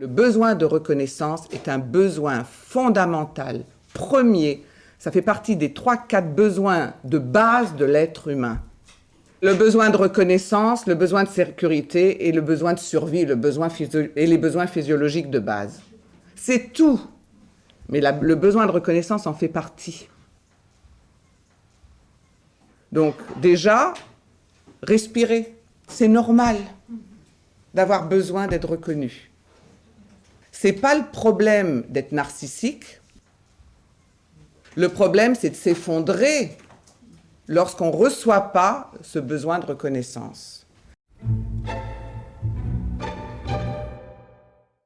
Le besoin de reconnaissance est un besoin fondamental, premier. Ça fait partie des trois, quatre besoins de base de l'être humain. Le besoin de reconnaissance, le besoin de sécurité et le besoin de survie, le besoin et les besoins physiologiques de base. C'est tout. Mais le besoin de reconnaissance en fait partie. Donc déjà, respirer, c'est normal d'avoir besoin d'être reconnu. C'est pas le problème d'être narcissique. Le problème, c'est de s'effondrer lorsqu'on ne reçoit pas ce besoin de reconnaissance.